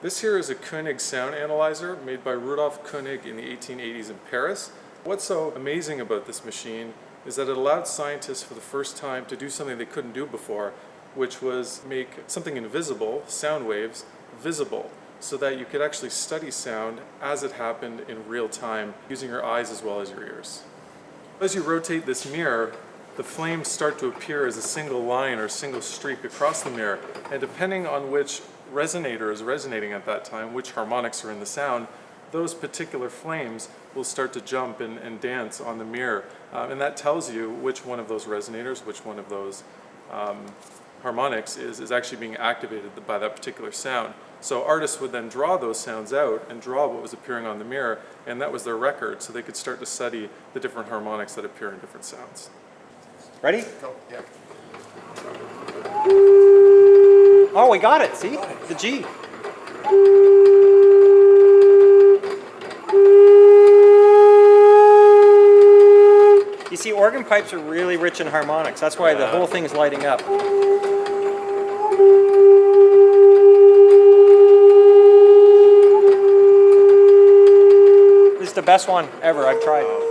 This here is a Koenig sound analyzer made by Rudolf Koenig in the 1880s in Paris. What's so amazing about this machine is that it allowed scientists for the first time to do something they couldn't do before, which was make something invisible, sound waves, visible, so that you could actually study sound as it happened in real time using your eyes as well as your ears. As you rotate this mirror, the flames start to appear as a single line or a single streak across the mirror, and depending on which resonator is resonating at that time, which harmonics are in the sound, those particular flames will start to jump and, and dance on the mirror. Um, and that tells you which one of those resonators, which one of those um, harmonics is, is actually being activated by that particular sound. So artists would then draw those sounds out and draw what was appearing on the mirror, and that was their record, so they could start to study the different harmonics that appear in different sounds. Ready? Go, yeah. Oh, we got it. See? The G. You see, organ pipes are really rich in harmonics. That's why the whole thing's lighting up. This is the best one ever I've tried.